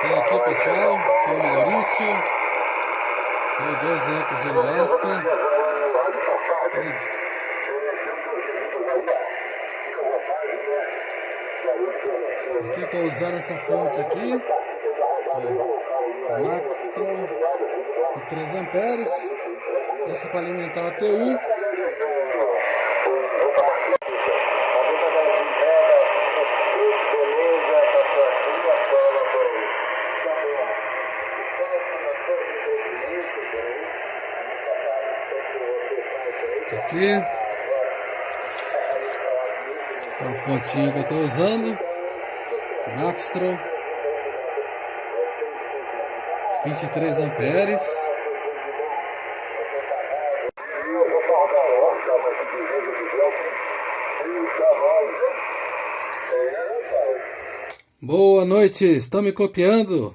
Tem aqui pessoal, aqui o Maurício, o dois amplos do Lasca. Aqui eu estou usando essa fonte aqui, a Maxtron de 3 amperes, essa para alimentar a TU. Aqui. É a fontinha que eu estou usando. Maxtro. 23 amperes. Boa noite, estão me copiando?